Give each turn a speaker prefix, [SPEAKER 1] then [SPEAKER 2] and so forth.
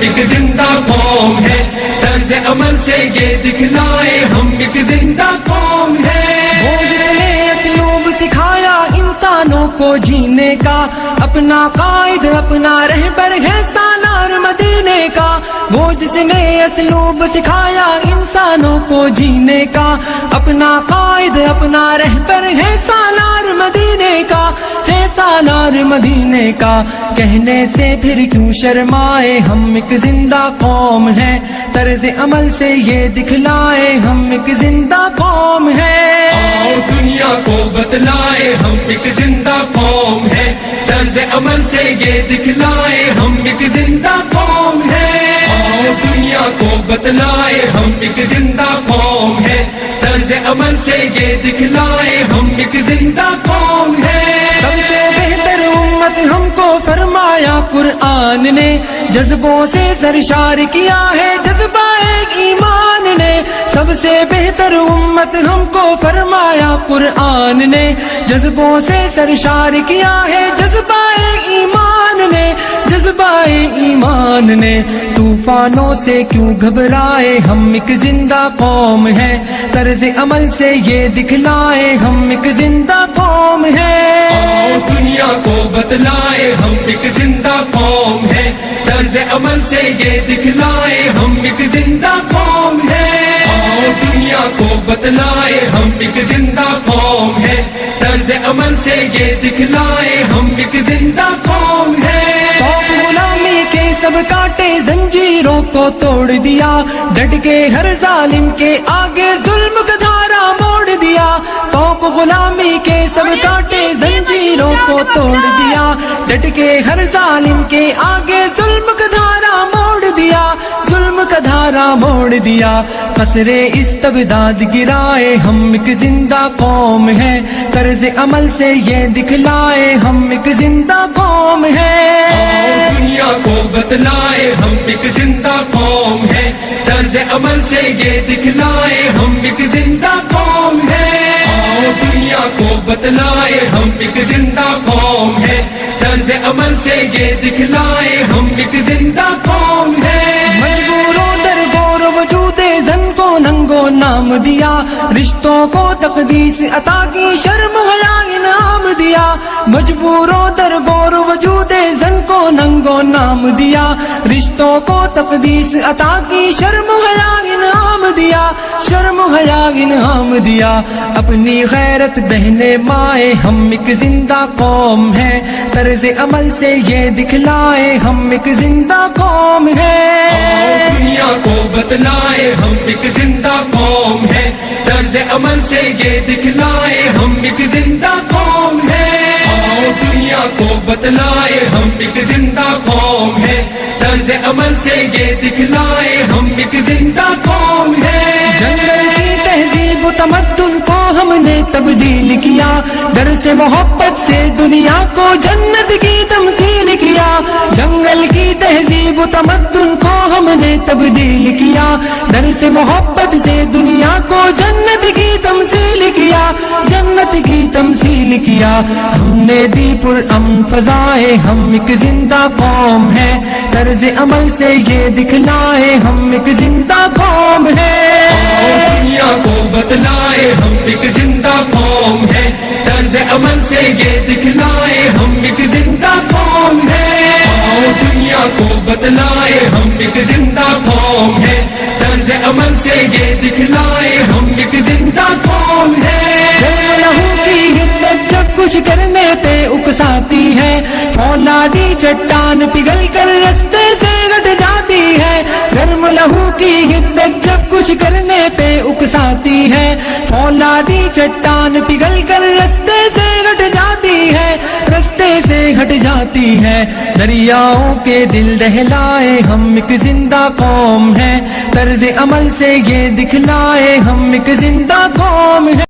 [SPEAKER 1] ایک زندہ قوم ہے۔ طرز عمل سے یہ دکھلائے ہم ایک زندہ قوم ہے۔
[SPEAKER 2] وہ جس نے اسلوب سکھایا انسانوں کو جینے کا۔ اپنا قائد، اپنا رہبر ہے سالار مدینے کا۔ وہ جس نے اسلوب سکھایا انسانوں کو جینے کا، اپنا قائد، اپنا رہبر ہے سالار مدینے کا، ہے سالار مدینے کا۔ کہنے سے پھر کیوں شرمائے ہم؟ ایک زندہ قوم ہے۔ طرز عمل سے یہ دکھلائے ہم؟ ایک زندہ قوم ہے۔
[SPEAKER 1] دنیا کو بتلائے ہم؟ ایک زندہ قوم ہے۔ طرز عمل سے یہ دکھلائے ہم؟ ایک زندہ قوم کو بتلائے ہم ایک زندہ قوم ہے۔ طرز عمل سے یہ دکھلائے ہم ایک زندہ قوم ہے۔
[SPEAKER 2] سب سے بہتر امت ہم کو فرمایا قرآن نے۔ جذبوں سے سرشار کیا ہے جذبہ سب سے بہتر امت ہم کو فرمایا قرآن نے۔ جذبوں سے سرشار کیا ہے جذبہ ایمان نے۔ جذبہ ایمان نے۔ طوفانوں سے کیوں گھبرائے ہم ایک زندہ قوم ہے۔ طرز عمل سے یہ دکھلائے ہم ایک زندہ قوم ہے۔
[SPEAKER 1] آؤ دنیا کو بتلائے ہم ایک زندہ قوم ہے۔ طرز عمل سے یہ دکھلائے ہم ایک زندہ قوم دنیا کو بتلائے ہم ایک زندہ قوم ہے۔ طرز عمل سے یہ دکھلائے، ہم ایک زندہ قوم ہے۔
[SPEAKER 2] غلامی کے سب کاٹے زنجیروں کو توڑ دیا۔ ڈٹ کے ہر ظالم کے آگے ظلم کا دھارا موڑ دیا۔ کوک غلامی کے سب کاٹے زنجیروں کو توڑ دیا۔ ڈٹ کے ہر ظالم کے آگے ظلم کا دھارا موڑ دیا۔ ظلم کا دھارا موڑ دیا۔ قصرے استبداد گرائے، ہم ایک زندہ قوم ہے۔ طرز عمل سے یہ دکھلائے، ہم ایک زندہ قوم ہے۔
[SPEAKER 1] دنیا کو بتلائے، ہم ایک زندہ قوم ہے۔ طرز عمل سے یہ دکھلائے، ہم ایک زندہ قوم ہے۔ دنیا کو بتلائے، ہم ایک زندہ قوم ہے۔ طرز عمل سے یہ دکھلائے
[SPEAKER 2] نام دیا رشتوں کو تقدیس عطا مجبوروں در گور وجود زن کو ننگو نام دیا، رشتوں کو تقدیس عطا کی، شرم حیا انعام دیا، شرم حیا انعام دیا۔ اپنی غیرت بہنے مائے، ہم ایک زندہ قوم ہے طرز عمل سے یہ دکھلائے، ہم ایک زندہ قوم ہے
[SPEAKER 1] دنیا کو بتلائے، ہم ایک زندہ قوم ہے طرز عمل سے یہ دکھلائے، ہم ایک زندہ بتلائے ہم ایک زندہ قوم ہے۔ طرز عمل سے یہ دکھلائے ہم ایک زندہ قوم ہے۔
[SPEAKER 2] جنگل کی تہذیب و تمدن کو ہم نے تبدیل کیا۔ در سے محبت سے دنیا کو جنت کی تمثیل کیا۔ جنگل کی تہذیب و تمدن کو ہم نے تبدیل کیا۔ در سے محبت سے دنیا کو جنت کی تمثیل کیا۔ جنت کی تمثیل کیا۔ ہم نے دی پر ام فضائے، ہم ایک زندہ قوم ہے۔ طرز عمل سے یہ دکھلائے، ہم ایک زندہ قوم ہے۔
[SPEAKER 1] دنیا کو بتلائے، ہم ایک زندہ قوم ہے۔ طرز عمل سے یہ دکھلائے، ہم ایک زندہ قوم ہے۔ دنیا کو بتلائے، ہم ایک زندہ قوم ہے۔ طرز عمل سے یہ دکھلائے، ہم ایک زندہ قوم ہے۔
[SPEAKER 2] کچھ کرنے پہ اکساتی ہے۔ فولادی چٹان پگھل کر رستے سے گٹ جاتی ہے۔ گرم لہو کی ہدت جب کچھ کرنے پہ اکساتی ہے۔ فولادی چٹان پگھل کر رستے سے گٹ جاتی ہے۔ رستے سے گھٹ جاتی ہے۔ دریاؤں کے دل دہلائے ہم ایک زندہ قوم ہے۔ طرز عمل سے یہ دکھلائے ہم ایک زندہ قوم ہے۔